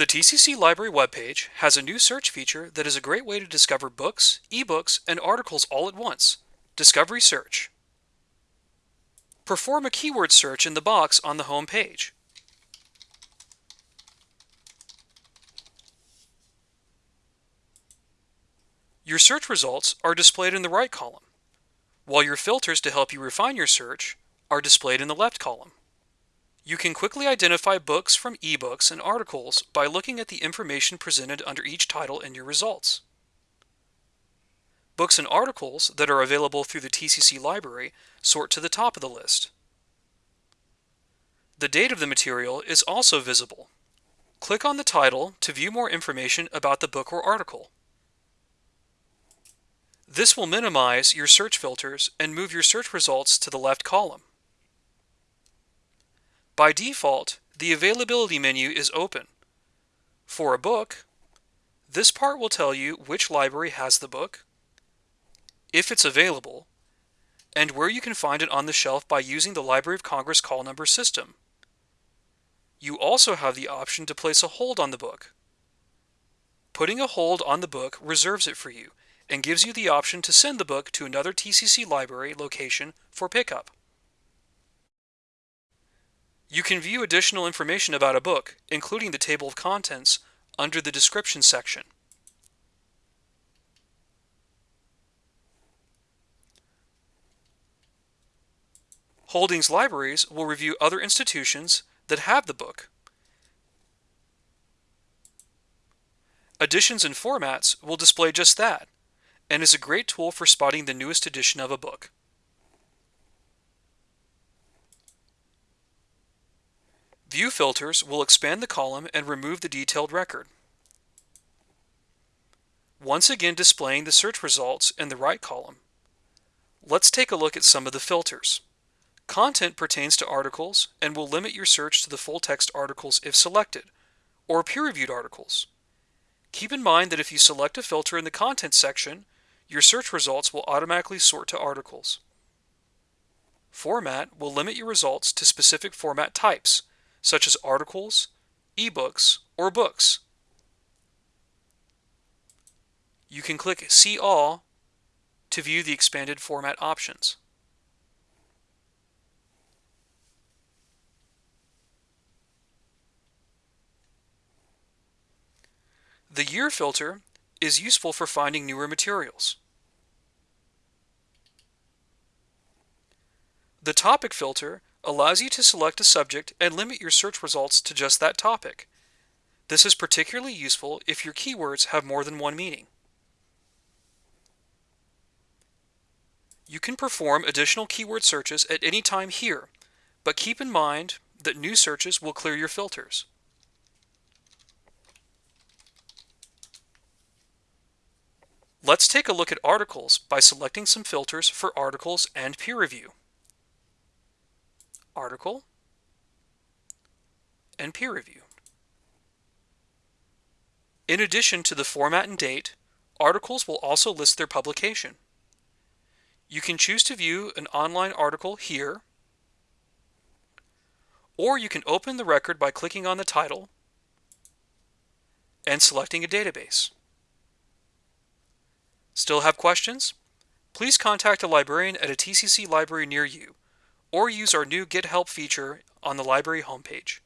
The TCC Library webpage has a new search feature that is a great way to discover books, ebooks, and articles all at once. Discovery Search. Perform a keyword search in the box on the home page. Your search results are displayed in the right column, while your filters to help you refine your search are displayed in the left column. You can quickly identify books from ebooks and articles by looking at the information presented under each title in your results. Books and articles that are available through the TCC library sort to the top of the list. The date of the material is also visible. Click on the title to view more information about the book or article. This will minimize your search filters and move your search results to the left column. By default, the availability menu is open. For a book, this part will tell you which library has the book, if it's available, and where you can find it on the shelf by using the Library of Congress call number system. You also have the option to place a hold on the book. Putting a hold on the book reserves it for you and gives you the option to send the book to another TCC library location for pickup. You can view additional information about a book, including the table of contents, under the description section. Holdings libraries will review other institutions that have the book. Editions and formats will display just that, and is a great tool for spotting the newest edition of a book. View filters will expand the column and remove the detailed record. Once again displaying the search results in the right column. Let's take a look at some of the filters. Content pertains to articles and will limit your search to the full text articles if selected, or peer-reviewed articles. Keep in mind that if you select a filter in the content section, your search results will automatically sort to articles. Format will limit your results to specific format types, such as articles, ebooks, or books. You can click See All to view the expanded format options. The year filter is useful for finding newer materials. The topic filter allows you to select a subject and limit your search results to just that topic. This is particularly useful if your keywords have more than one meaning. You can perform additional keyword searches at any time here, but keep in mind that new searches will clear your filters. Let's take a look at articles by selecting some filters for articles and peer review article, and peer review. In addition to the format and date, articles will also list their publication. You can choose to view an online article here, or you can open the record by clicking on the title and selecting a database. Still have questions? Please contact a librarian at a TCC library near you or use our new Get Help feature on the library homepage.